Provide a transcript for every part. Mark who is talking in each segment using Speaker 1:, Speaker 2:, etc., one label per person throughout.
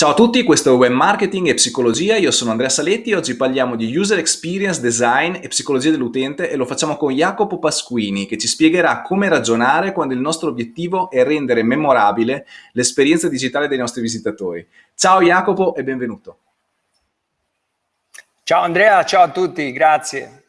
Speaker 1: Ciao a tutti, questo è Web Marketing e Psicologia, io sono Andrea Saletti e oggi parliamo di User Experience Design e Psicologia dell'utente e lo facciamo con Jacopo Pasquini che ci spiegherà come ragionare quando il nostro obiettivo è rendere memorabile l'esperienza digitale dei nostri visitatori. Ciao Jacopo e benvenuto.
Speaker 2: Ciao Andrea, ciao a tutti, grazie.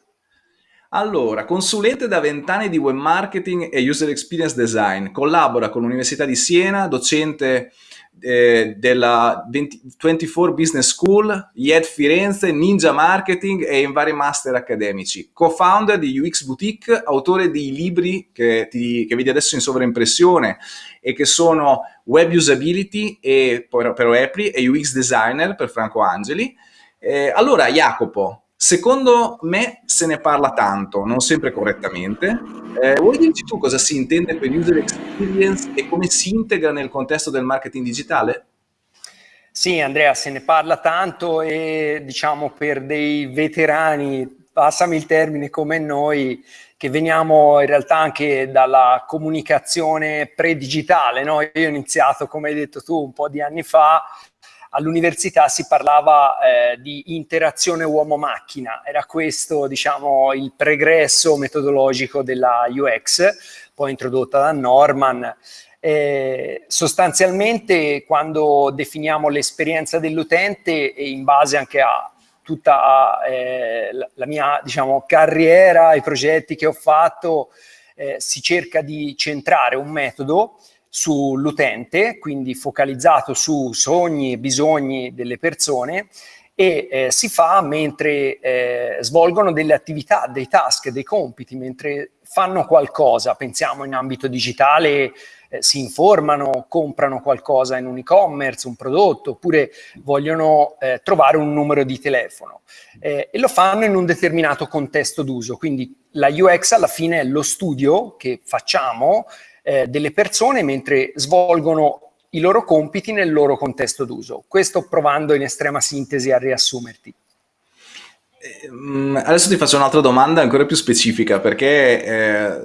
Speaker 1: Allora, consulente da vent'anni di web marketing e user experience design, collabora con l'Università di Siena, docente eh, della 20, 24 Business School, IED Firenze, Ninja Marketing e in vari master accademici. Co-founder di UX Boutique, autore di libri che, ti, che vedi adesso in sovraimpressione e che sono Web Usability e, per, per Apple e UX Designer per Franco Angeli. Eh, allora, Jacopo, Secondo me se ne parla tanto, non sempre correttamente. Eh, vuoi dirci tu cosa si intende per user experience e come si integra nel contesto del marketing digitale?
Speaker 2: Sì, Andrea, se ne parla tanto e diciamo per dei veterani, passami il termine come noi, che veniamo in realtà anche dalla comunicazione pre-digitale, no? Io ho iniziato, come hai detto tu, un po' di anni fa, all'università si parlava eh, di interazione uomo-macchina, era questo diciamo, il pregresso metodologico della UX, poi introdotta da Norman. Eh, sostanzialmente quando definiamo l'esperienza dell'utente e in base anche a tutta eh, la, mia diciamo, carriera, i progetti che ho fatto, eh, si cerca di centrare un metodo sull'utente, quindi focalizzato su sogni e bisogni delle persone e eh, si fa mentre eh, svolgono delle attività, dei task, dei compiti, mentre fanno qualcosa, pensiamo in ambito digitale, eh, si informano, comprano qualcosa in un e-commerce, un prodotto, oppure vogliono eh, trovare un numero di telefono eh, e lo fanno in un determinato contesto d'uso, quindi la UX alla fine è lo studio che facciamo eh, delle persone mentre svolgono i loro compiti nel loro contesto d'uso. Questo provando in estrema sintesi a riassumerti.
Speaker 1: Ehm, adesso ti faccio un'altra domanda ancora più specifica perché eh,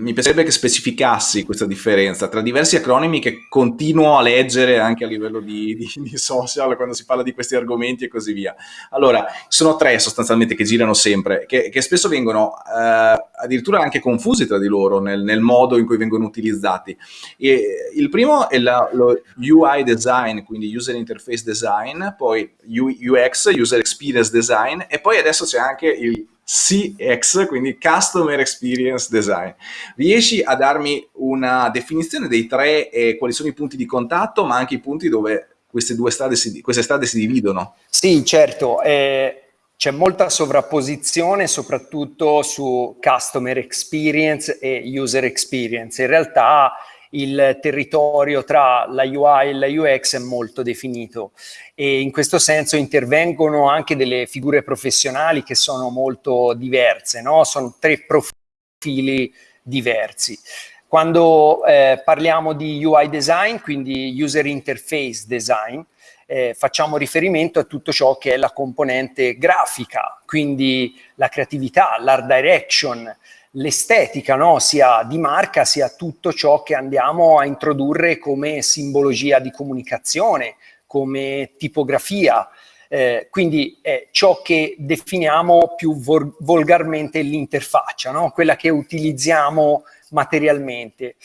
Speaker 1: mi piacerebbe che specificassi questa differenza tra diversi acronimi che continuo a leggere anche a livello di, di, di social quando si parla di questi argomenti e così via. Allora, sono tre sostanzialmente che girano sempre, che, che spesso vengono eh, addirittura anche confusi tra di loro nel, nel, modo in cui vengono utilizzati. E il primo è la, lo UI design, quindi User Interface Design, poi UX, User Experience Design e poi adesso c'è anche il CX, quindi Customer Experience Design. Riesci a darmi una definizione dei tre e quali sono i punti di contatto, ma anche i punti dove queste due strade si, queste strade si dividono?
Speaker 2: Sì, certo. Eh, c'è molta sovrapposizione soprattutto su Customer Experience e User Experience. In realtà il territorio tra la UI e la UX è molto definito e in questo senso intervengono anche delle figure professionali che sono molto diverse, no? sono tre profili diversi. Quando eh, parliamo di UI design, quindi User Interface Design, eh, facciamo riferimento a tutto ciò che è la componente grafica, quindi la creatività, l'art direction, l'estetica, no? sia di marca, sia tutto ciò che andiamo a introdurre come simbologia di comunicazione, come tipografia, eh, quindi è ciò che definiamo più volgarmente l'interfaccia, no? quella che utilizziamo materialmente.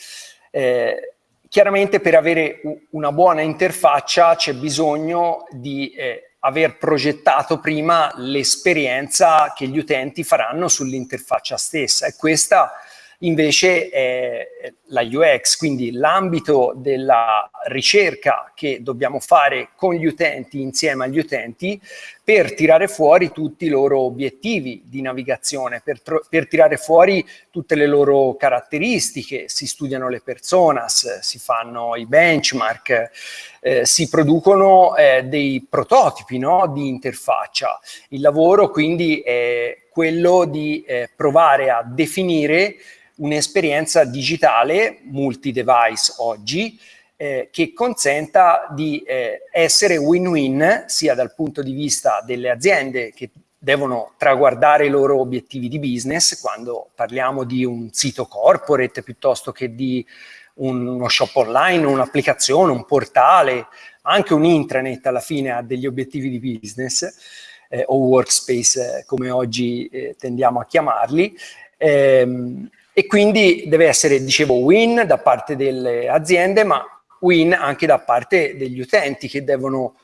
Speaker 2: Eh, chiaramente per avere una buona interfaccia c'è bisogno di eh, aver progettato prima l'esperienza che gli utenti faranno sull'interfaccia stessa. E questa invece è la UX, quindi l'ambito della ricerca che dobbiamo fare con gli utenti, insieme agli utenti, per tirare fuori tutti i loro obiettivi di navigazione, per, per tirare fuori tutte le loro caratteristiche, si studiano le personas, si fanno i benchmark, eh, si producono eh, dei prototipi no, di interfaccia. Il lavoro quindi è quello di eh, provare a definire un'esperienza digitale multi-device oggi eh, che consenta di eh, essere win-win sia dal punto di vista delle aziende che devono traguardare i loro obiettivi di business quando parliamo di un sito corporate piuttosto che di uno shop online, un'applicazione, un portale, anche un intranet alla fine ha degli obiettivi di business eh, o workspace eh, come oggi eh, tendiamo a chiamarli. Ehm, e quindi deve essere, dicevo, win da parte delle aziende, ma win anche da parte degli utenti che devono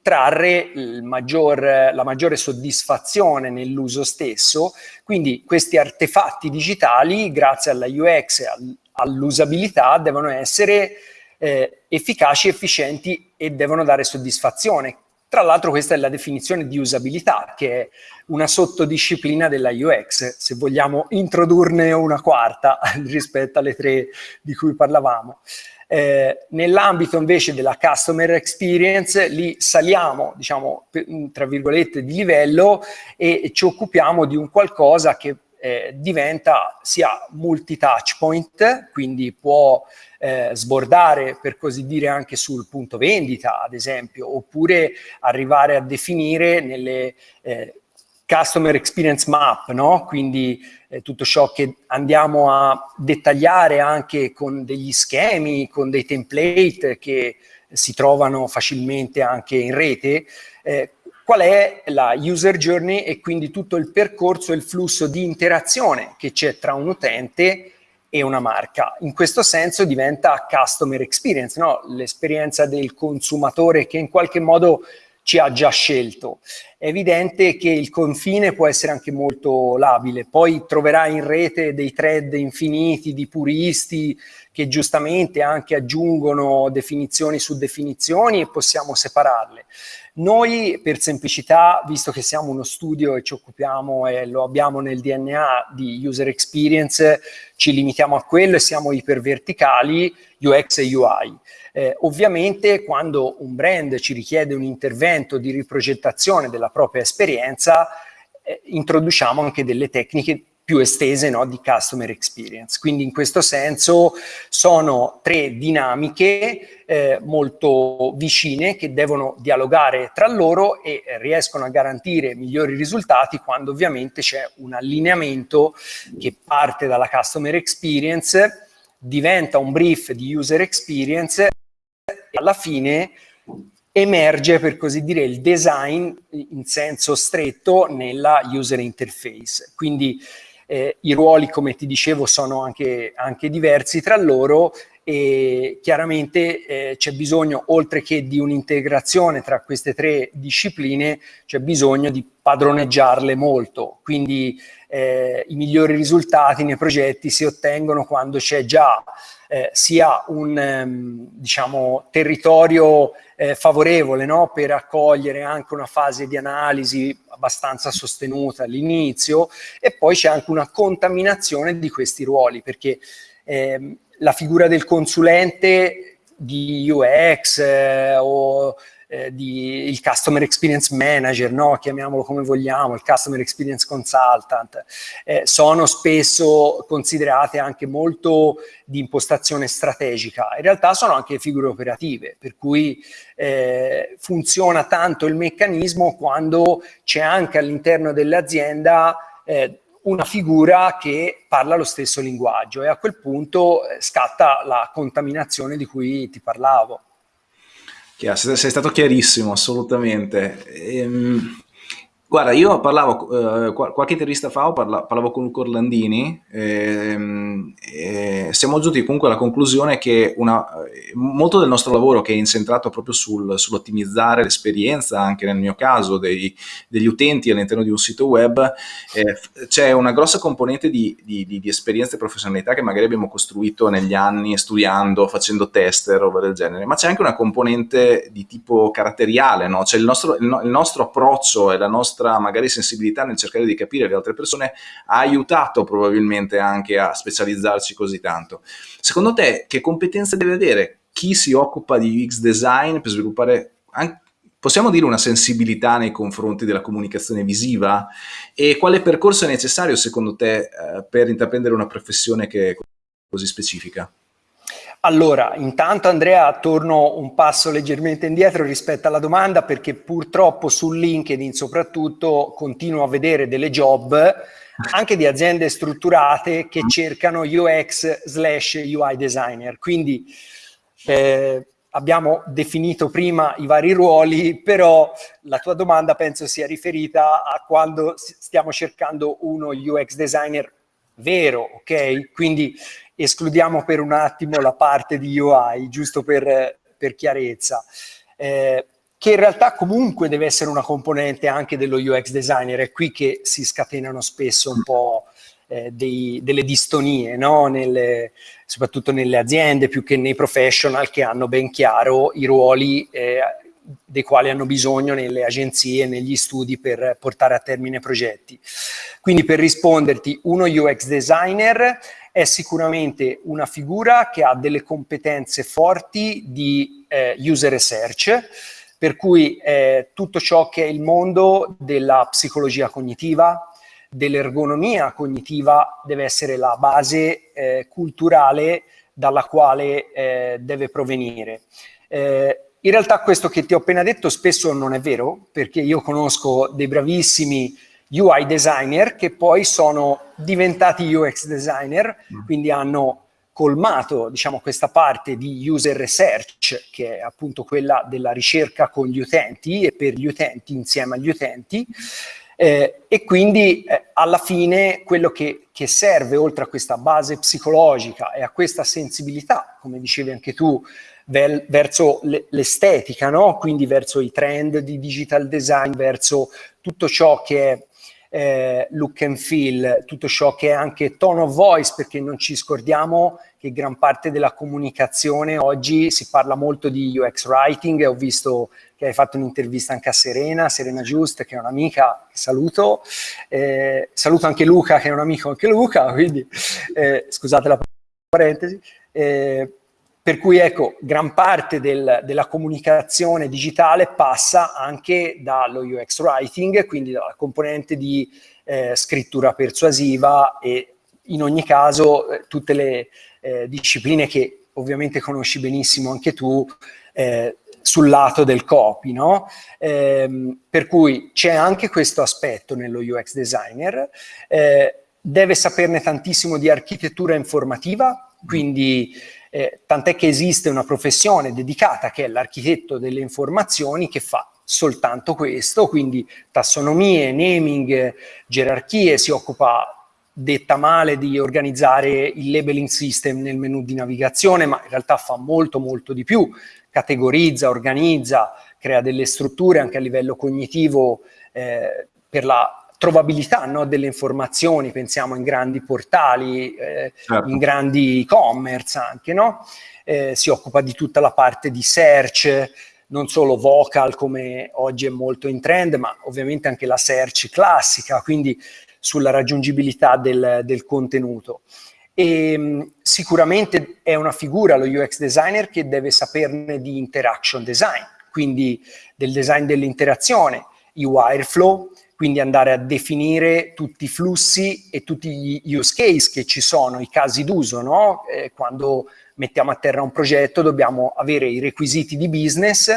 Speaker 2: trarre maggior, la maggiore soddisfazione nell'uso stesso. Quindi questi artefatti digitali, grazie alla UX e all'usabilità, devono essere eh, efficaci, efficienti e devono dare soddisfazione. Tra l'altro questa è la definizione di usabilità, che è una sottodisciplina della UX, se vogliamo introdurne una quarta rispetto alle tre di cui parlavamo. Eh, nell'ambito invece della customer experience, lì saliamo, diciamo, tra virgolette, di livello e ci occupiamo di un qualcosa che eh, diventa sia multi-touch point, quindi può eh, sbordare per così dire anche sul punto vendita, ad esempio, oppure arrivare a definire nelle eh, customer experience map, no? quindi eh, tutto ciò che andiamo a dettagliare anche con degli schemi, con dei template che si trovano facilmente anche in rete, eh, qual è la user journey e quindi tutto il percorso e il flusso di interazione che c'è tra un utente e una marca. In questo senso diventa customer experience, no? l'esperienza del consumatore che in qualche modo ci ha già scelto. È evidente che il confine può essere anche molto labile, poi troverai in rete dei thread infiniti di puristi che giustamente anche aggiungono definizioni su definizioni e possiamo separarle. Noi per semplicità, visto che siamo uno studio e ci occupiamo e lo abbiamo nel DNA di user experience, ci limitiamo a quello e siamo iperverticali, UX e UI. Eh, ovviamente quando un brand ci richiede un intervento di riprogettazione della propria esperienza, eh, introduciamo anche delle tecniche più estese no, di customer experience. Quindi in questo senso sono tre dinamiche eh, molto vicine che devono dialogare tra loro e riescono a garantire migliori risultati quando ovviamente c'è un allineamento che parte dalla customer experience, diventa un brief di user experience alla fine emerge per così dire il design in senso stretto nella user interface. Quindi eh, i ruoli, come ti dicevo, sono anche, anche diversi tra loro e chiaramente eh, c'è bisogno, oltre che di un'integrazione tra queste tre discipline, c'è bisogno di padroneggiarle molto. Quindi eh, i migliori risultati nei progetti si ottengono quando c'è già eh, sia un ehm, diciamo, territorio eh, favorevole no? per accogliere anche una fase di analisi abbastanza sostenuta all'inizio e poi c'è anche una contaminazione di questi ruoli perché ehm, la figura del consulente di UX eh, o eh, di, il Customer Experience Manager, no? chiamiamolo come vogliamo, il Customer Experience Consultant, eh, sono spesso considerate anche molto di impostazione strategica. In realtà sono anche figure operative, per cui eh, funziona tanto il meccanismo quando c'è anche all'interno dell'azienda eh, una figura che parla lo stesso linguaggio e a quel punto eh, scatta la contaminazione di cui ti parlavo.
Speaker 1: Chiaro, sei stato chiarissimo, assolutamente. Ehm, Guarda, io parlavo, eh, qualche intervista fa parla, parlavo con Luca Orlandini ehm, e siamo giunti comunque alla conclusione che una, molto del nostro lavoro che è incentrato proprio sul, sull'ottimizzare l'esperienza, anche nel mio caso, dei, degli utenti all'interno di un sito web, eh, c'è una grossa componente di, di, di, di esperienza e professionalità che magari abbiamo costruito negli anni studiando, facendo test e roba del genere, ma c'è anche una componente di tipo caratteriale, no? cioè il nostro, il, il nostro approccio e la nostra magari sensibilità nel cercare di capire le altre persone ha aiutato probabilmente anche a specializzarci così tanto. Secondo te che competenze deve avere chi si occupa di UX design per sviluppare anche possiamo dire una sensibilità nei confronti della comunicazione visiva e quale percorso è necessario secondo te eh, per intraprendere una professione che è così specifica?
Speaker 2: Allora, intanto Andrea torno un passo leggermente indietro rispetto alla domanda perché purtroppo su LinkedIn soprattutto continuo a vedere delle job anche di aziende strutturate che cercano UX slash UI designer. Quindi eh, abbiamo definito prima i vari ruoli, però la tua domanda penso sia riferita a quando stiamo cercando uno UX designer vero, ok? Quindi escludiamo per un attimo la parte di UI, giusto per, per chiarezza, eh, che in realtà comunque deve essere una componente anche dello UX designer, è qui che si scatenano spesso un po' eh, dei, delle distonie, no? nelle, soprattutto nelle aziende più che nei professional che hanno ben chiaro i ruoli eh, dei quali hanno bisogno nelle agenzie, negli studi per portare a termine progetti. Quindi per risponderti, uno UX designer è sicuramente una figura che ha delle competenze forti di eh, user research, per cui eh, tutto ciò che è il mondo della psicologia cognitiva, dell'ergonomia cognitiva deve essere la base eh, culturale dalla quale eh, deve provenire. Eh, in realtà questo che ti ho appena detto spesso non è vero, perché io conosco dei bravissimi UI designer che poi sono diventati UX designer, mm. quindi hanno colmato diciamo, questa parte di user research, che è appunto quella della ricerca con gli utenti e per gli utenti, insieme agli utenti, eh, e quindi eh, alla fine quello che, che, serve oltre a questa base psicologica e a questa sensibilità, come dicevi anche tu, vel, verso l'estetica, no? quindi verso i trend di digital design, verso tutto ciò che è eh, look and feel, tutto ciò che è anche tone of voice, perché non ci scordiamo che gran parte della comunicazione oggi si parla molto di UX writing, ho visto che hai fatto un'intervista anche a Serena, Serena Just, che è un'amica, saluto, eh, saluto anche Luca, che è un amico anche Luca, quindi eh, scusate la parentesi, eh, per cui ecco, gran parte del, della comunicazione digitale passa anche dallo UX writing, quindi dalla componente di eh, scrittura persuasiva e in ogni caso eh, tutte le eh, discipline che ovviamente conosci benissimo anche tu eh, sul lato del copy, no? Ehm, per cui c'è anche questo aspetto nello UX designer, eh, deve saperne tantissimo di architettura informativa, quindi eh, tant'è che esiste una professione dedicata che è l'architetto delle informazioni che fa soltanto questo, quindi tassonomie, naming, gerarchie, si occupa detta male di organizzare il labeling system nel menu di navigazione, ma in realtà fa molto molto di più, categorizza, organizza, crea delle strutture anche a livello cognitivo eh, per la trovabilità no, delle informazioni, pensiamo in grandi portali, eh, certo. in grandi e-commerce anche, no? eh, si occupa di tutta la parte di search, non solo vocal come oggi è molto in trend, ma ovviamente anche la search classica, quindi sulla raggiungibilità del, del contenuto. E, ehm, sicuramente è una figura, lo UX designer, che deve saperne di interaction design, quindi del design dell'interazione, i wireflow, quindi andare a definire tutti i flussi e tutti gli use case che ci sono, i casi d'uso, no? eh, quando mettiamo a terra un progetto dobbiamo avere i requisiti di business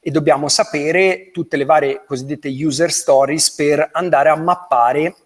Speaker 2: e dobbiamo sapere tutte le varie cosiddette user stories per andare a mappare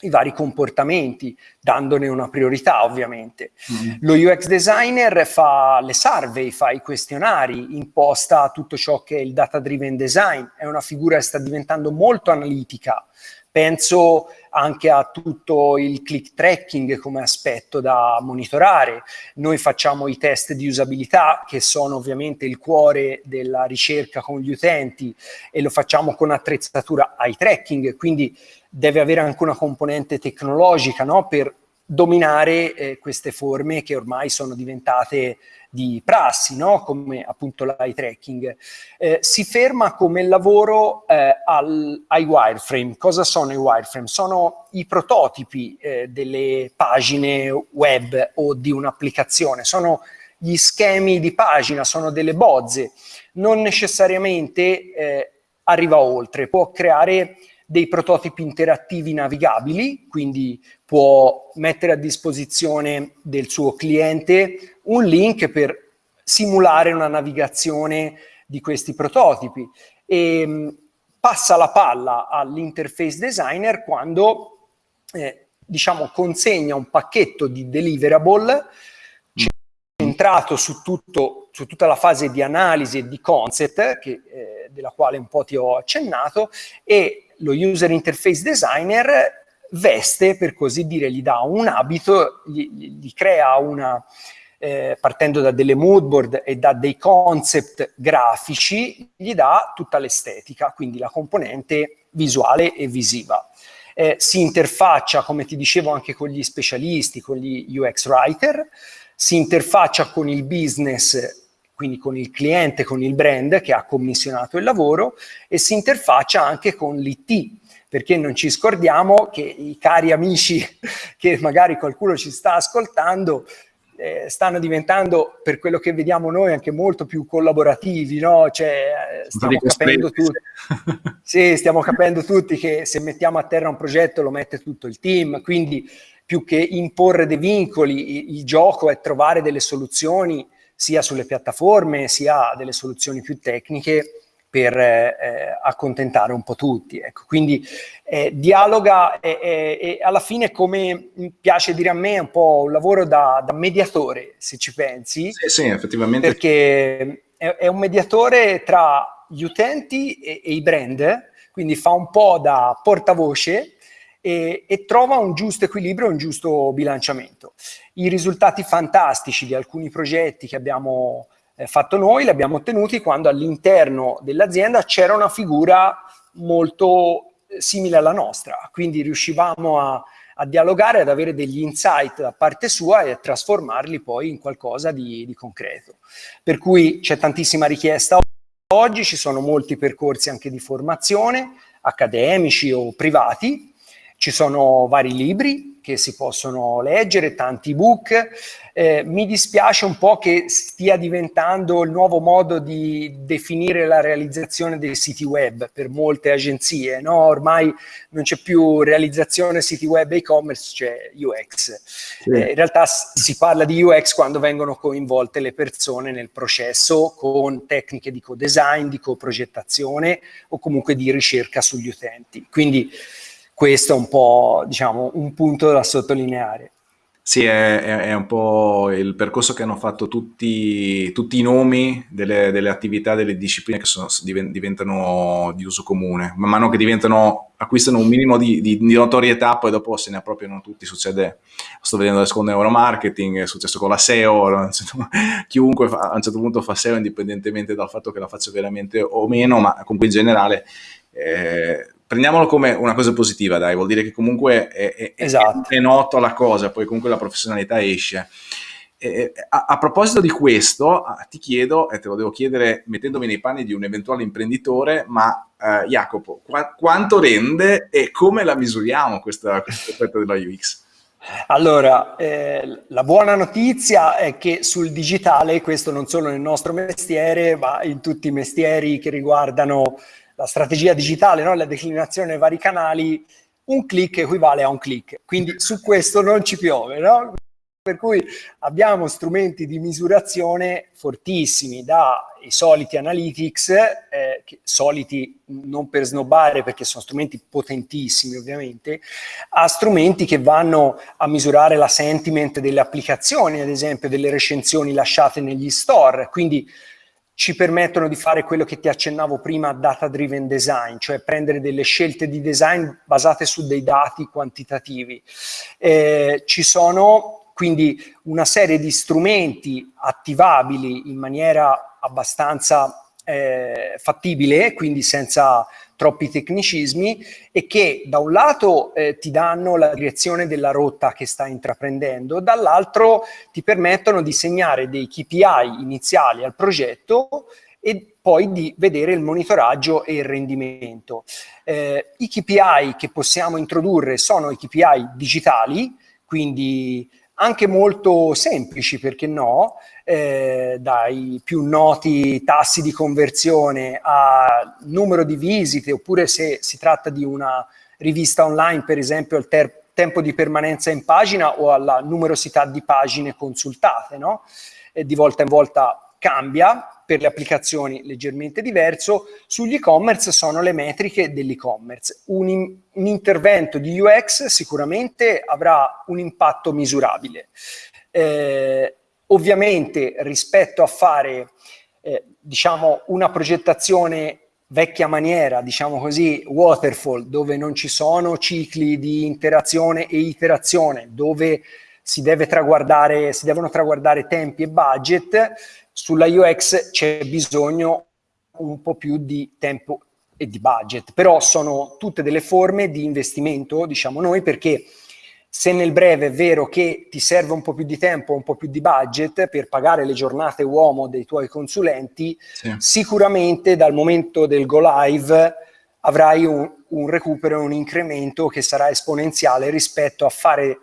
Speaker 2: i vari comportamenti, dandone una priorità ovviamente. Mm. Lo UX designer fa le survey, fa i questionari, imposta tutto ciò che è il data driven design, è una figura che sta diventando molto analitica, penso anche a tutto il click tracking come aspetto da monitorare. Noi facciamo i test di usabilità che sono ovviamente il cuore della ricerca con gli utenti e lo facciamo con attrezzatura eye tracking, quindi deve avere anche una componente tecnologica no? per dominare eh, queste forme che ormai sono diventate di prassi, no? come appunto l'eye tracking. Eh, si ferma come lavoro eh, al, ai wireframe. Cosa sono i wireframe? Sono i prototipi eh, delle pagine web o di un'applicazione, sono gli schemi di pagina, sono delle bozze. Non necessariamente eh, arriva oltre, può creare dei prototipi interattivi navigabili, quindi può mettere a disposizione del suo cliente un link per simulare una navigazione di questi prototipi. E mm, passa la palla all'interface designer quando eh, diciamo consegna un pacchetto di deliverable centrato su, tutto, su, tutta la fase di analisi e di concept, che, eh, della quale un po' ti ho accennato, e lo user interface designer veste, per così dire, gli dà un abito, gli, gli crea una, eh, partendo da delle moodboard e da dei concept grafici, gli dà tutta l'estetica, quindi la componente visuale e visiva. Eh, si interfaccia, come ti dicevo, anche con gli specialisti, con gli UX writer, si interfaccia con il business quindi con il cliente, con il brand che ha commissionato il lavoro e si interfaccia anche con l'IT, perché non ci scordiamo che i cari amici che magari qualcuno ci sta ascoltando eh, stanno diventando, per quello che vediamo noi, anche molto più collaborativi, no? Cioè, eh, stiamo capendo tutti, sì, stiamo capendo tutti che se mettiamo a terra un progetto lo mette tutto il team, quindi più che imporre dei vincoli, il, il gioco è trovare delle soluzioni sia sulle piattaforme, sia delle soluzioni più tecniche per eh, accontentare un po' tutti. Ecco. Quindi eh, dialoga e, e, e, alla fine, come piace dire a me, è un po' un lavoro da, da mediatore, se ci pensi.
Speaker 1: Sì, sì, effettivamente.
Speaker 2: Perché è, è un mediatore tra gli utenti e, e, i brand, quindi fa un po' da portavoce e, trova un giusto equilibrio, un giusto bilanciamento. I risultati fantastici di alcuni progetti che abbiamo eh, fatto noi, li abbiamo ottenuti quando all'interno dell'azienda c'era una figura molto eh, simile alla nostra, quindi riuscivamo a, a, dialogare, ad avere degli insight da parte sua e a trasformarli poi in qualcosa di, di concreto. Per cui c'è tantissima richiesta oggi, ci sono molti percorsi anche di formazione, accademici o privati, ci sono vari libri che si possono leggere, tanti ebook. Eh, mi dispiace un po' che stia diventando il nuovo modo di definire la realizzazione dei siti web per molte agenzie. No? Ormai non c'è più realizzazione siti web e e-commerce, c'è UX. Sì. Eh, in realtà si parla di UX quando vengono coinvolte le persone nel processo con tecniche di co-design, di co-progettazione o comunque di ricerca sugli utenti. Quindi questo è un po' diciamo, un punto da sottolineare.
Speaker 1: Sì, è, è, un po' il percorso che hanno fatto tutti, tutti i nomi delle, delle, attività, delle discipline che sono, diventano di uso comune. Man mano che acquistano un minimo di, di, di, notorietà, poi dopo se ne appropriano tutti. Succede, sto vedendo adesso con neuromarketing, è successo con la SEO, chiunque fa, a un certo punto fa SEO indipendentemente dal fatto che la faccia veramente o meno, ma comunque in generale... Eh, prendiamolo come una cosa positiva, dai, vuol dire che comunque è, è, esatto. è, noto la cosa, poi comunque la professionalità esce. Eh, a, a, proposito di questo, ti chiedo, e te lo devo chiedere mettendomi nei panni di un eventuale imprenditore, ma eh, Jacopo, qua, quanto rende e come la misuriamo questa, questa aspetto della UX?
Speaker 2: Allora, eh, la buona notizia è che sul digitale, questo non solo nel nostro mestiere, ma in tutti i mestieri che riguardano la strategia digitale, no? la declinazione nei vari canali, un click equivale a un click. Quindi su questo non ci piove, no? Per cui abbiamo strumenti di misurazione fortissimi, dai soliti analytics, eh, soliti non per snobbare perché sono strumenti potentissimi ovviamente, a strumenti che vanno a misurare la sentiment delle applicazioni, ad esempio delle recensioni lasciate negli store, quindi ci permettono di fare quello che ti accennavo prima, data driven design, cioè prendere delle scelte di design basate su dei dati quantitativi. Eh, ci sono quindi una serie di strumenti attivabili in maniera abbastanza eh, fattibile, quindi senza troppi tecnicismi e che da un lato eh, ti danno la direzione della rotta che stai intraprendendo, dall'altro ti permettono di segnare dei KPI iniziali al progetto e poi di vedere il monitoraggio e il rendimento. Eh, I KPI che possiamo introdurre sono i KPI digitali, quindi anche molto semplici, perché no, eh, dai più noti tassi di conversione a numero di visite, oppure se si tratta di una rivista online, per esempio, al tempo di permanenza in pagina o alla numerosità di pagine consultate, no? E di volta in volta cambia, per le applicazioni leggermente diverso, sugli e-commerce sono le metriche dell'e-commerce. Un, un, intervento di UX sicuramente avrà un impatto misurabile. Eh, ovviamente rispetto a fare eh, diciamo una progettazione vecchia maniera, diciamo così, waterfall, dove non ci sono cicli di interazione e iterazione, dove si, deve traguardare, si devono traguardare tempi e budget, sulla UX c'è bisogno un po' più di tempo e di budget, però sono tutte delle forme di investimento, diciamo noi, perché se nel breve è vero che ti serve un po' più di tempo, un po' più di budget per pagare le giornate uomo dei tuoi consulenti, sì. sicuramente dal momento del go live avrai un, un recupero, un incremento che sarà esponenziale rispetto a fare,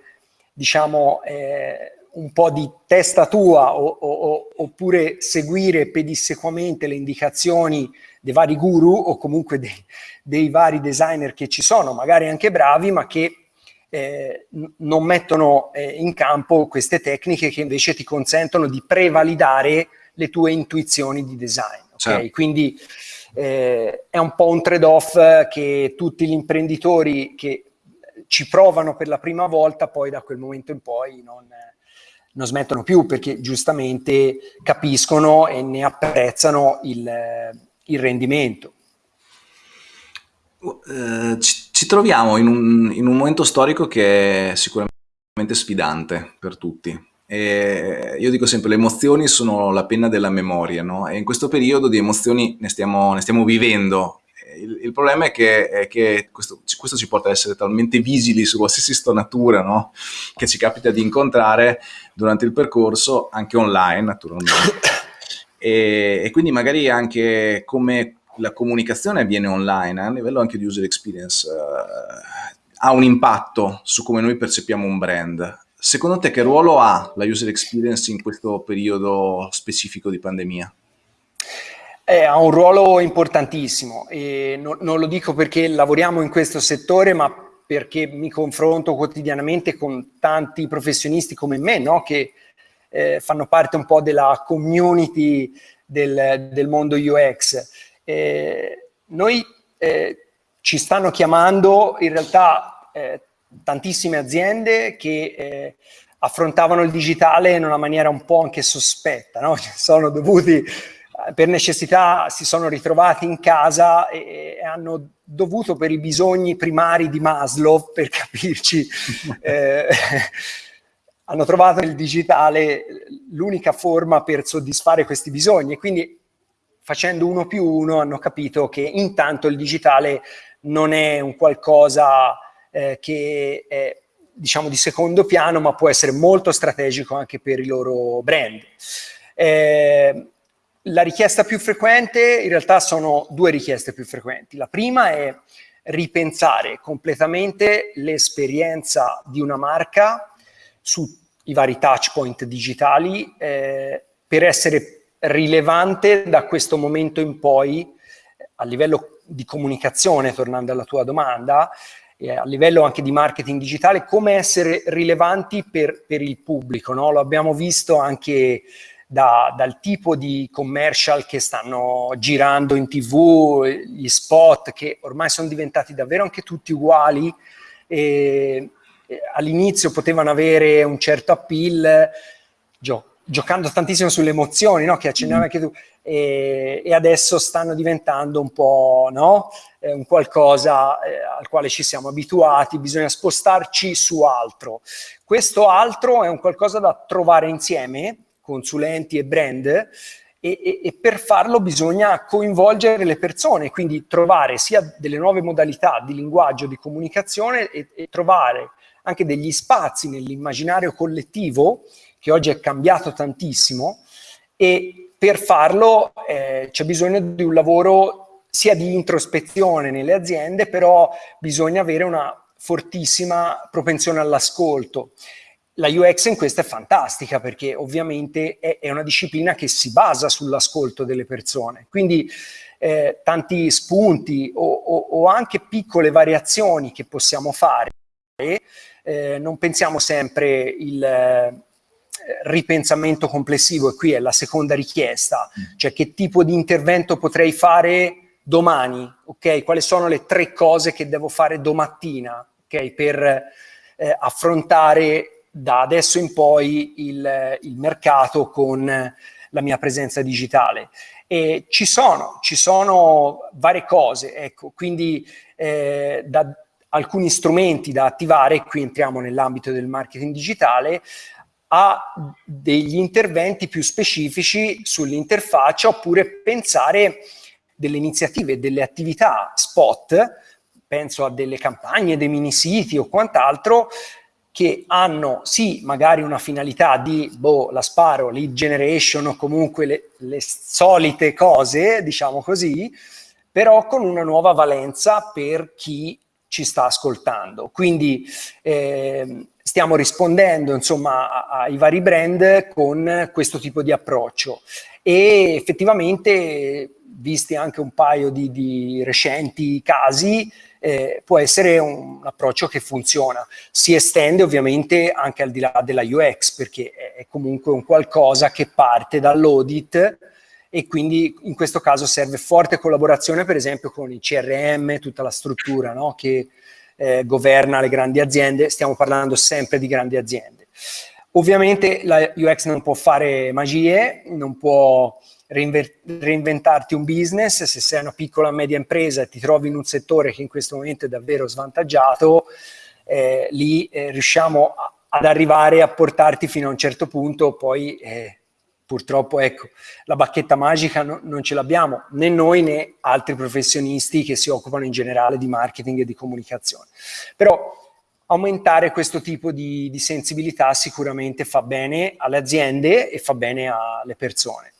Speaker 2: diciamo, eh, un po' di testa tua o, o, oppure seguire pedissequamente le indicazioni dei vari guru o comunque dei, dei vari designer che ci sono, magari anche bravi, ma che eh, non mettono eh, in campo queste tecniche che invece ti consentono di prevalidare le tue intuizioni di design. Okay? Certo. Quindi eh, è un po' un trade-off che tutti gli imprenditori che ci provano per la prima volta poi da quel momento in poi non, non smettono più perché giustamente capiscono e ne apprezzano il, il rendimento.
Speaker 1: Uh, ci, ci, troviamo in un, in un, momento storico che è sicuramente sfidante per tutti. E io dico sempre, le emozioni sono la penna della memoria, no? E in questo periodo di emozioni ne stiamo, ne stiamo vivendo. Il, il, problema è che, è che questo, questo, ci porta ad essere talmente visili su qualsiasi stonatura no? che ci capita di incontrare durante il percorso, anche online naturalmente. E, e quindi magari anche come la comunicazione avviene online, a livello anche di user experience, uh, ha un impatto su come noi percepiamo un brand. Secondo te che ruolo ha la user experience in questo periodo specifico di pandemia?
Speaker 2: Eh, ha un ruolo importantissimo e no, non lo dico perché lavoriamo in questo settore, ma perché mi confronto quotidianamente con tanti professionisti come me, no? che eh, fanno parte un po' della community del, del mondo UX eh, noi eh, ci stanno chiamando in realtà eh, tantissime aziende che eh, affrontavano il digitale in una maniera un po' anche sospetta, no? sono dovuti per necessità si sono ritrovati in casa e, e, hanno dovuto per i bisogni primari di Maslow, per capirci, eh, hanno trovato nel digitale l'unica forma per soddisfare questi bisogni e quindi facendo uno più uno hanno capito che intanto il digitale non è un qualcosa eh, che è diciamo di secondo piano ma può essere molto strategico anche per i loro brand. Eh, la richiesta più frequente, in realtà sono due richieste più frequenti. La prima è ripensare completamente l'esperienza di una marca sui vari touch point digitali eh, per essere rilevante da questo momento in poi a livello di comunicazione, tornando alla tua domanda, e a livello anche di marketing digitale, come essere rilevanti per, per il pubblico. No? Lo abbiamo visto anche da, dal tipo di commercial che stanno girando in tv, gli spot che ormai sono diventati davvero anche tutti uguali all'inizio potevano avere un certo appeal, gio giocando tantissimo sulle emozioni, no? che accennavi anche tu, e, e, adesso stanno diventando un po' no? eh, un qualcosa eh, al quale ci siamo abituati, bisogna spostarci su altro. Questo altro è un qualcosa da trovare insieme, consulenti e brand, e, e, e, per farlo bisogna coinvolgere le persone, quindi trovare sia delle nuove modalità di linguaggio, di comunicazione e, e trovare anche degli spazi nell'immaginario collettivo che oggi è cambiato tantissimo e per farlo eh, c'è bisogno di un lavoro sia di introspezione nelle aziende, però bisogna avere una fortissima propensione all'ascolto. La UX in questo è fantastica perché ovviamente è, è una disciplina che si basa sull'ascolto delle persone, quindi eh, tanti spunti o, o, o, anche piccole variazioni che possiamo fare. Eh, non pensiamo sempre il ripensamento complessivo e qui è la seconda richiesta, mm. cioè che tipo di intervento potrei fare domani, ok? Quali sono le tre cose che devo fare domattina, ok? Per eh, affrontare da adesso in poi il, il mercato con la mia presenza digitale. E ci sono, ci sono varie cose, ecco, quindi eh, da alcuni strumenti da attivare, qui entriamo nell'ambito del marketing digitale, a degli interventi più specifici sull'interfaccia oppure pensare delle iniziative, delle attività spot, penso a delle campagne, dei mini siti o quant'altro, che hanno sì magari una finalità di, boh, la sparo, lead generation o comunque le, le solite cose, diciamo così, però con una nuova valenza per chi ci sta ascoltando. Quindi eh, stiamo rispondendo insomma ai vari brand con questo tipo di approccio e effettivamente visti anche un paio di, di recenti casi eh, può essere un, un, approccio che funziona. Si estende ovviamente anche al di là della UX perché è, comunque un qualcosa che parte dall'audit e quindi in questo caso serve forte collaborazione per esempio con i CRM, tutta la struttura no? che eh, governa le grandi aziende, stiamo parlando sempre di grandi aziende. Ovviamente la UX non può fare magie, non può reinventarti un business, se sei una piccola media impresa e ti trovi in un settore che in questo momento è davvero svantaggiato, eh, lì eh, riusciamo a, ad arrivare a portarti fino a un certo punto, poi eh, purtroppo ecco, la bacchetta magica no, non ce l'abbiamo, né noi né altri professionisti che si occupano in generale di marketing e di comunicazione. Però aumentare questo tipo di, di sensibilità sicuramente fa bene alle aziende e fa bene alle persone.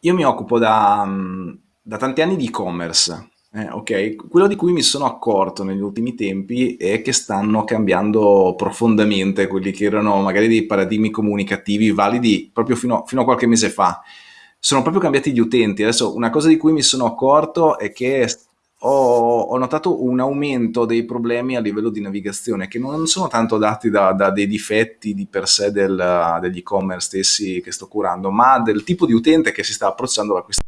Speaker 1: Io mi occupo da, mm, da tanti anni di e-commerce, eh, ok? Quello di cui mi sono accorto negli ultimi tempi è che stanno cambiando profondamente quelli che erano magari dei paradigmi comunicativi validi proprio fino, fino a qualche mese fa. Sono proprio cambiati gli utenti. Adesso una cosa di cui mi sono accorto è che ho, ho, notato un aumento dei problemi a livello di navigazione che non sono tanto dati da, da dei difetti di per sé del, degli e-commerce stessi che sto curando, ma del tipo di utente che si sta approcciando a questa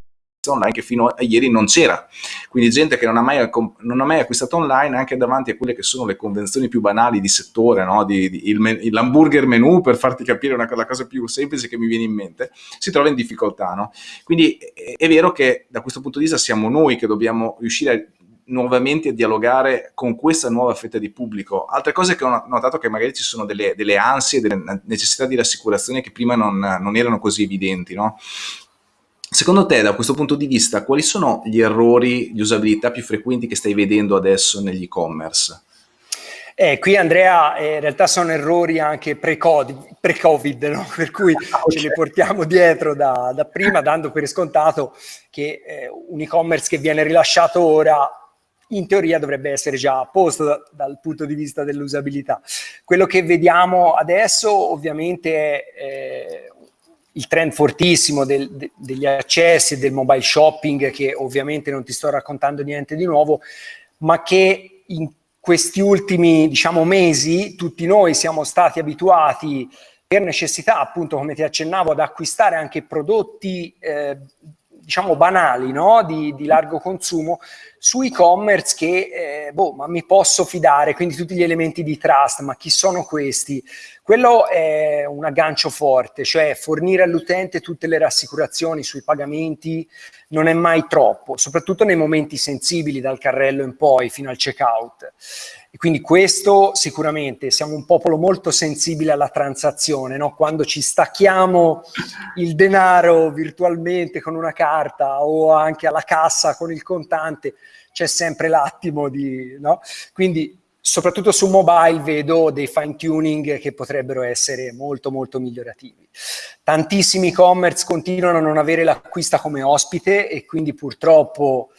Speaker 1: online che fino a ieri non c'era. Quindi gente che non ha, mai, non ha mai acquistato online anche davanti a quelle che sono le convenzioni più banali di settore, no? di, di, l'hamburger menu per farti capire una, la cosa più semplice che mi viene in mente, si trova in difficoltà. No? Quindi è, è vero che da questo punto di vista siamo noi che dobbiamo riuscire a nuovamente a dialogare con questa nuova fetta di pubblico. Altre cose che ho notato che magari ci sono delle, delle ansie, delle necessità di rassicurazione che prima non, non erano così evidenti, no? Secondo te, da questo punto di vista, quali sono gli errori di usabilità più frequenti che stai vedendo adesso negli e-commerce?
Speaker 2: Eh, qui Andrea, eh, in realtà sono errori anche pre-Covid, pre no? per cui okay. ce li portiamo dietro da, da, prima, dando per scontato che eh, un e-commerce che viene rilasciato ora in teoria dovrebbe essere già a posto da, dal punto di vista dell'usabilità. Quello che vediamo adesso ovviamente è eh, il trend fortissimo del, de, degli accessi del mobile shopping, che ovviamente non ti sto raccontando niente di nuovo, ma che in questi ultimi diciamo, mesi tutti noi siamo stati abituati per necessità, appunto come ti accennavo, ad acquistare anche prodotti eh, diciamo banali, no? di, di, largo consumo, su e-commerce che, eh, boh, ma mi posso fidare, quindi tutti gli elementi di trust, ma chi sono questi? Quello è un aggancio forte, cioè fornire all'utente tutte le rassicurazioni sui pagamenti non è mai troppo, soprattutto nei momenti sensibili dal carrello in poi fino al checkout. E quindi questo sicuramente, siamo un popolo molto sensibile alla transazione, no? quando ci stacchiamo il denaro virtualmente con una carta o anche alla cassa con il contante, c'è sempre l'attimo di... No? Quindi soprattutto su mobile vedo dei fine tuning che potrebbero essere molto molto migliorativi. Tantissimi e-commerce continuano a non avere l'acquista come ospite e quindi purtroppo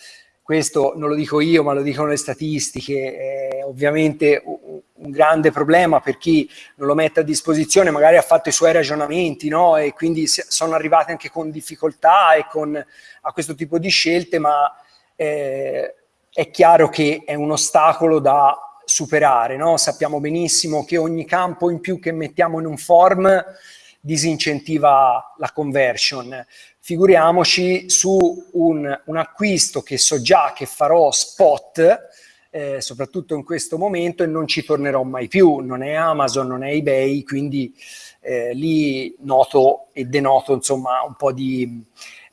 Speaker 2: questo non lo dico io ma lo dicono le statistiche, è ovviamente un grande problema per chi non lo mette a disposizione, magari ha fatto i suoi ragionamenti no? e quindi sono arrivati anche con difficoltà e con a questo tipo di scelte, ma eh, è chiaro che è un ostacolo da superare. No? Sappiamo benissimo che ogni campo in più che mettiamo in un form disincentiva la conversion. Figuriamoci su un, un acquisto che so già che farò spot, eh, soprattutto in questo momento, e non ci tornerò mai più. Non è Amazon, non è eBay, quindi eh, lì noto e denoto insomma un po' di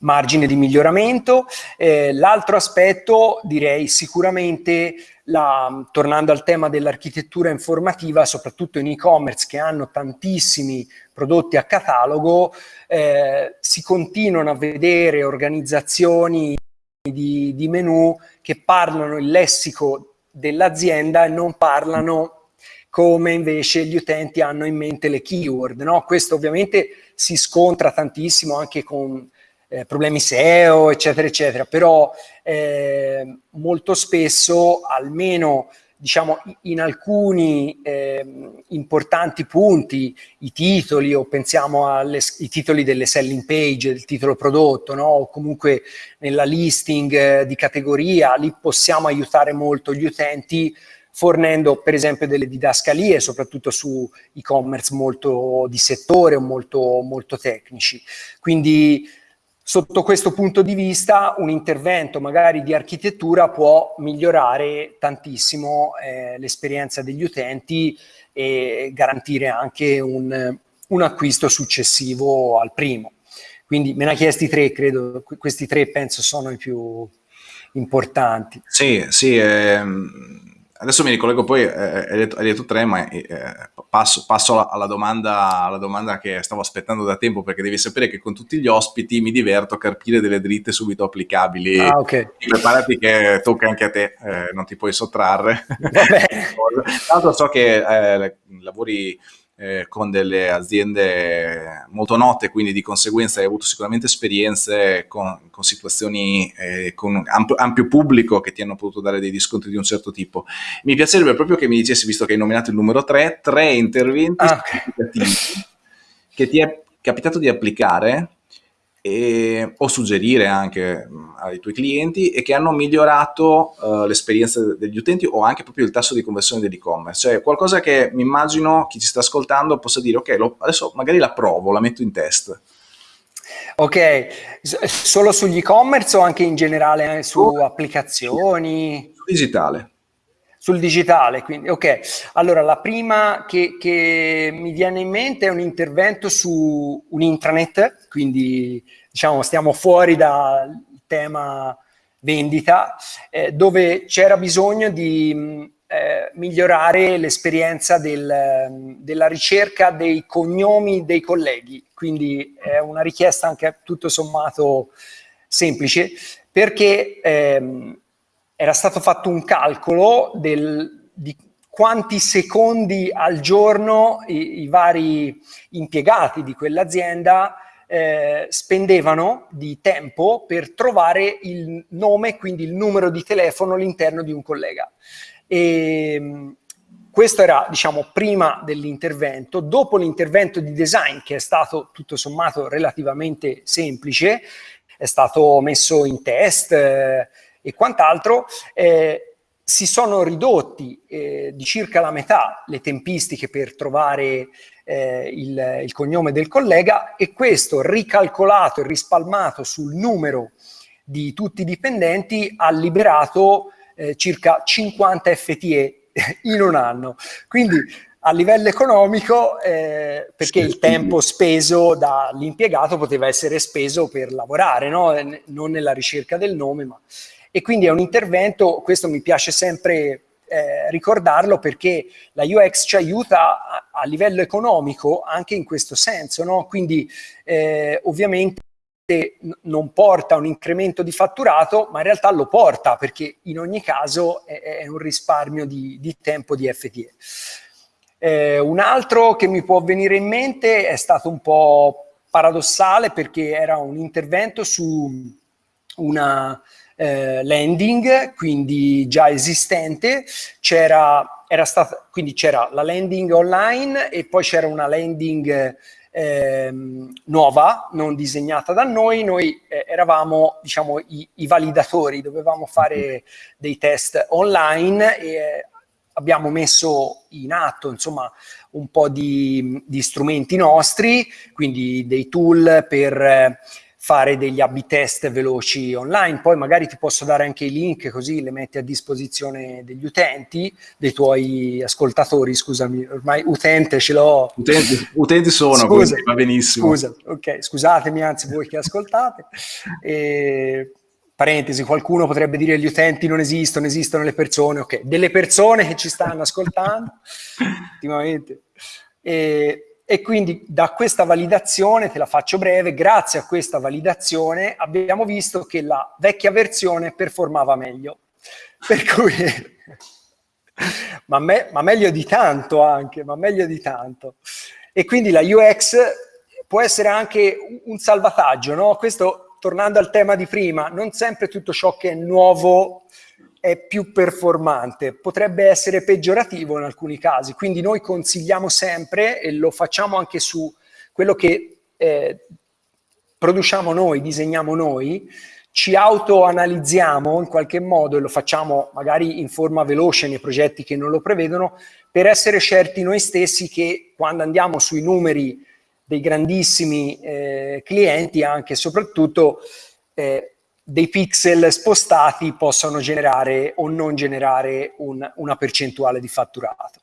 Speaker 2: margine di miglioramento. Eh, l'altro aspetto direi sicuramente, la, tornando al tema dell'architettura informativa, soprattutto in e-commerce che hanno tantissimi prodotti a catalogo, eh, si continuano a vedere organizzazioni di, di menu che parlano il lessico dell'azienda e non parlano come invece gli utenti hanno in mente le keyword. No? Questo ovviamente si scontra tantissimo anche con eh, problemi SEO, eccetera, eccetera, però eh, molto spesso, almeno diciamo in alcuni eh, importanti punti, i titoli o pensiamo ai titoli delle selling page, del titolo prodotto, no? o comunque nella listing eh, di categoria, lì possiamo aiutare molto gli utenti fornendo per esempio delle didascalie, soprattutto su e-commerce molto di settore o molto, molto tecnici. Quindi sotto questo punto di vista un intervento magari di architettura può migliorare tantissimo eh, l'esperienza degli utenti e garantire anche un, un, acquisto successivo al primo. Quindi me ne ha chiesti tre, credo, questi tre penso sono i più importanti.
Speaker 1: Sì, sì, ehm Adesso mi ricollego poi, eh, hai, detto, hai, detto, tre, ma eh, passo, passo alla, alla, domanda, alla, domanda, che stavo aspettando da tempo, perché devi sapere che con tutti gli ospiti mi diverto a carpire delle dritte subito applicabili.
Speaker 2: Ah, ok.
Speaker 1: Preparati che tocca anche a te, eh, non ti puoi sottrarre. Tra l'altro so che eh, lavori eh, con delle aziende molto note, quindi di conseguenza hai avuto sicuramente esperienze con, con situazioni eh, con ampio, ampio, pubblico che ti hanno potuto dare dei riscontri di un certo tipo. Mi piacerebbe proprio che mi dicessi, visto che hai nominato il numero 3, tre interventi ah, okay. che ti è capitato di applicare e, o suggerire anche ai tuoi clienti e che hanno migliorato uh, l'esperienza degli utenti o anche proprio il tasso di conversione dell'e-commerce. Cioè qualcosa che mi immagino chi ci sta ascoltando possa dire ok, lo, adesso magari la provo, la metto in test.
Speaker 2: Ok, solo sugli e-commerce o anche in generale eh, su oh, applicazioni?
Speaker 1: Digitale.
Speaker 2: Sul digitale, quindi ok. Allora, la prima che, che, mi viene in mente è un intervento su un intranet, quindi diciamo stiamo fuori dal tema vendita, eh, dove c'era bisogno di eh, migliorare l'esperienza del, della ricerca dei cognomi dei colleghi, quindi è una richiesta anche tutto sommato semplice, perché ehm, era stato fatto un calcolo del, di quanti secondi al giorno i, i vari impiegati di quell'azienda eh, spendevano di tempo per trovare il nome, quindi il numero di telefono all'interno di un collega. E, questo era, diciamo, prima dell'intervento. Dopo l'intervento di design, che è stato tutto sommato relativamente semplice, è stato messo in test, eh, e quant'altro, eh, si sono ridotti eh, di circa la metà le tempistiche per trovare eh, il, il, cognome del collega e questo ricalcolato e rispalmato sul numero di tutti i dipendenti ha liberato eh, circa 50 FTE in un anno. Quindi a livello economico, eh, perché il tempo speso dall'impiegato poteva essere speso per lavorare, no? non nella ricerca del nome, ma e quindi è un intervento, questo mi piace sempre eh, ricordarlo perché la UX ci aiuta a, a, livello economico anche in questo senso, no? quindi eh, ovviamente non porta un incremento di fatturato, ma in realtà lo porta perché in ogni caso è, è un risparmio di, di, tempo di FTE. Eh, un altro che mi può venire in mente è stato un po' paradossale perché era un intervento su una eh, landing, quindi già esistente, c'era, era stata, quindi c'era la landing online e poi c'era una landing eh, nuova, non disegnata da noi, noi eh, eravamo diciamo i, i, validatori, dovevamo fare dei test online e eh, abbiamo messo in atto insomma un po' di, di strumenti nostri, quindi dei tool per fare degli A-B test veloci online. Poi magari ti posso dare anche i link così le metti a disposizione degli utenti, dei tuoi ascoltatori, scusami, ormai utente ce l'ho.
Speaker 1: Utenti, utenti sono, Scusa, va benissimo.
Speaker 2: Scusa, ok, scusatemi anzi voi che ascoltate. E, parentesi, qualcuno potrebbe dire gli utenti non esistono, esistono le persone, ok, delle persone che ci stanno ascoltando ultimamente. E, e quindi da questa validazione, te la faccio breve, grazie a questa validazione abbiamo visto che la vecchia versione performava meglio. Per cui, ma, me, ma meglio di tanto anche, ma meglio di tanto. E quindi la UX può essere anche un salvataggio, no? Questo, tornando al tema di prima, non sempre tutto ciò che è nuovo è più performante, potrebbe essere peggiorativo in alcuni casi, quindi noi consigliamo sempre, e lo facciamo anche su quello che eh, produciamo noi, disegniamo noi, ci autoanalizziamo in qualche modo e lo facciamo magari in forma veloce nei progetti che non lo prevedono, per essere certi noi stessi che quando andiamo sui numeri dei grandissimi eh, clienti anche e soprattutto eh, dei pixel spostati possano generare o non generare un, una percentuale di fatturato.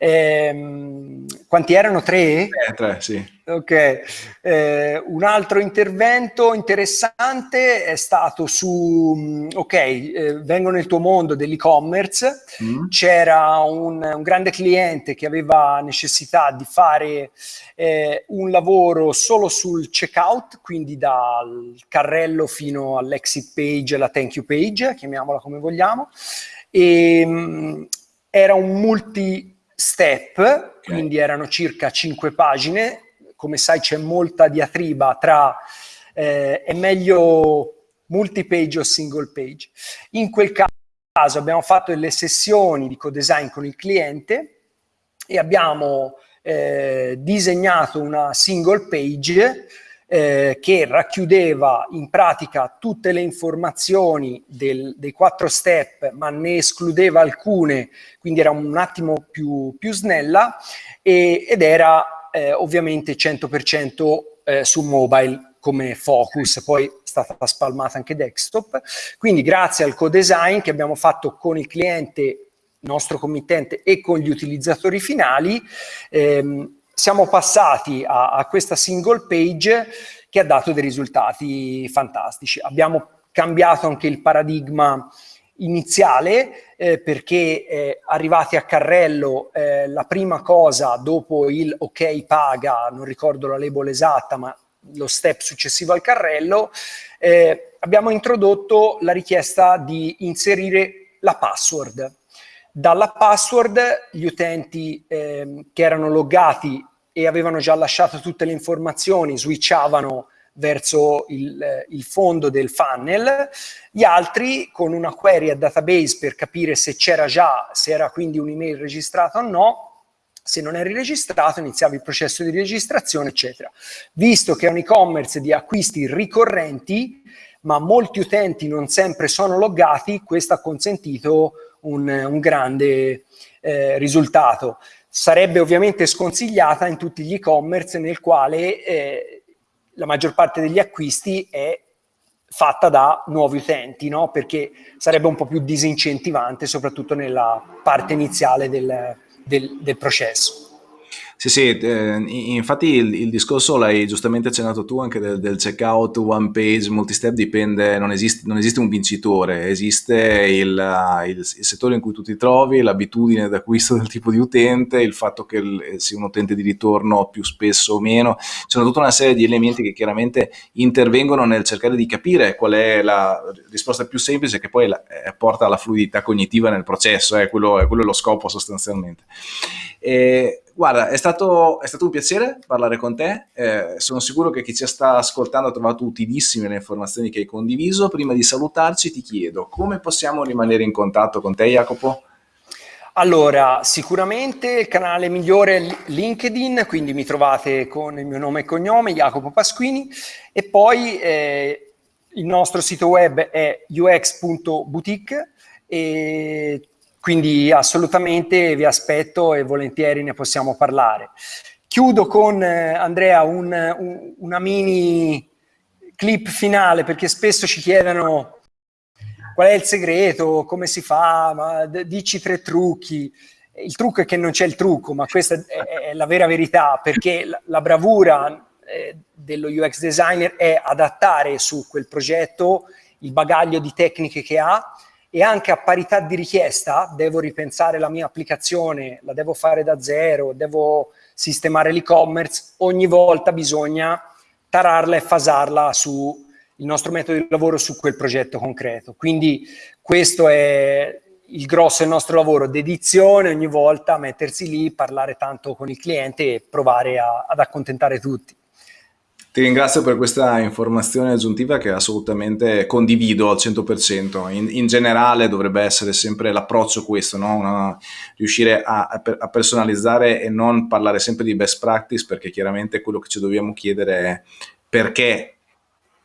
Speaker 2: Eh, quanti erano? Tre?
Speaker 1: Eh, tre, sì.
Speaker 2: Ok. Eh, un altro intervento interessante è stato su, ok, eh, vengo nel tuo mondo dell'e-commerce, mm. c'era un, un, grande cliente che aveva necessità di fare eh, un lavoro solo sul checkout, quindi dal carrello fino all'exit page, la thank you page, chiamiamola come vogliamo, e mh, mm, era un multi step, okay. quindi erano circa 5 pagine, come sai c'è molta diatriba tra eh, è meglio multi-page o single page. In quel caso abbiamo fatto delle sessioni di co-design con il cliente e abbiamo eh, disegnato una single page eh, che racchiudeva in pratica tutte le informazioni del, dei quattro step, ma ne escludeva alcune, quindi era un attimo più, più snella, e, ed era eh, ovviamente 100% eh, su mobile come focus, poi è stata spalmata anche desktop. Quindi grazie al co-design che abbiamo fatto con il cliente nostro committente e con gli utilizzatori finali, ehm, siamo passati a, a questa single page che ha dato dei risultati fantastici. Abbiamo cambiato anche il paradigma iniziale eh, perché eh, arrivati a carrello eh, la prima cosa dopo il ok paga, non ricordo la label esatta ma lo step successivo al carrello, eh, abbiamo introdotto la richiesta di inserire la password. Dalla password gli utenti eh, che erano loggati e avevano già lasciato tutte le informazioni switchavano verso il, eh, il, fondo del funnel, gli altri con una query a database per capire se c'era già, se era quindi un'email registrata o no, se non eri registrato iniziavi il processo di registrazione, eccetera. Visto che è un e-commerce di acquisti ricorrenti, ma molti utenti non sempre sono loggati, questo ha consentito un, un grande eh, risultato. Sarebbe ovviamente sconsigliata in tutti gli e-commerce nel quale eh, la maggior parte degli acquisti è fatta da nuovi utenti, no? perché sarebbe un po' più disincentivante, soprattutto nella parte iniziale del, del, del processo.
Speaker 1: Sì, sì, eh, infatti il, il discorso l'hai giustamente accennato tu anche del, del checkout, one page, multi-step, dipende, non esiste, non esiste un vincitore, esiste il, il, il, settore in cui tu ti trovi, l'abitudine d'acquisto del tipo di utente, il fatto che sia un utente di ritorno più spesso o meno, ci sono tutta una serie di elementi che chiaramente intervengono nel cercare di capire qual è la risposta più semplice che poi la, eh, porta alla fluidità cognitiva nel processo, eh, quello, è quello lo scopo sostanzialmente. E, Guarda, è stato, è stato, un piacere parlare con te, eh, sono sicuro che chi ci sta ascoltando ha trovato utilissime le informazioni che hai condiviso. Prima di salutarci ti chiedo come possiamo rimanere in contatto con te Jacopo?
Speaker 2: Allora, sicuramente il canale migliore è LinkedIn, quindi mi trovate con il mio nome e cognome, Jacopo Pasquini, e poi eh, il nostro sito web è ux.boutique e quindi assolutamente vi aspetto e volentieri ne possiamo parlare. Chiudo con eh, Andrea un, un, una mini clip finale, perché spesso ci chiedono qual è il segreto, come si fa, ma dici tre trucchi. Il trucco è che non c'è il trucco, ma questa è, è la vera verità, perché la, la bravura eh, dello UX designer è adattare su quel progetto il bagaglio di tecniche che ha e anche a parità di richiesta devo ripensare la mia applicazione, la devo fare da zero, devo sistemare l'e-commerce, ogni volta bisogna tararla e fasarla su il nostro metodo di lavoro su quel progetto concreto. Quindi questo è il grosso del nostro lavoro, dedizione ogni volta, mettersi lì, parlare tanto con il cliente e provare a, ad accontentare tutti.
Speaker 1: Ti ringrazio per questa informazione aggiuntiva che assolutamente condivido al 100%. In, in generale dovrebbe essere sempre l'approccio questo, no? Una, riuscire a, a, personalizzare e non parlare sempre di best practice perché chiaramente quello che ci dobbiamo chiedere è perché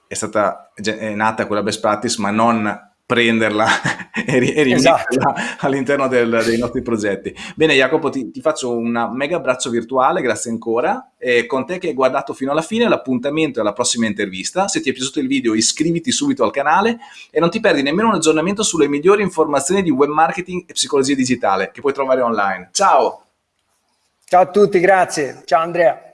Speaker 1: è stata è nata quella best practice ma non prenderla e, e esatto. all'interno dei nostri progetti. Bene Jacopo, ti, ti, faccio un mega abbraccio virtuale, grazie ancora, e con te che hai guardato fino alla fine l'appuntamento è alla prossima intervista. Se ti è piaciuto il video iscriviti subito al canale e non ti perdi nemmeno un aggiornamento sulle migliori informazioni di web marketing e psicologia digitale che puoi trovare online. Ciao!
Speaker 2: Ciao a tutti, grazie. Ciao Andrea.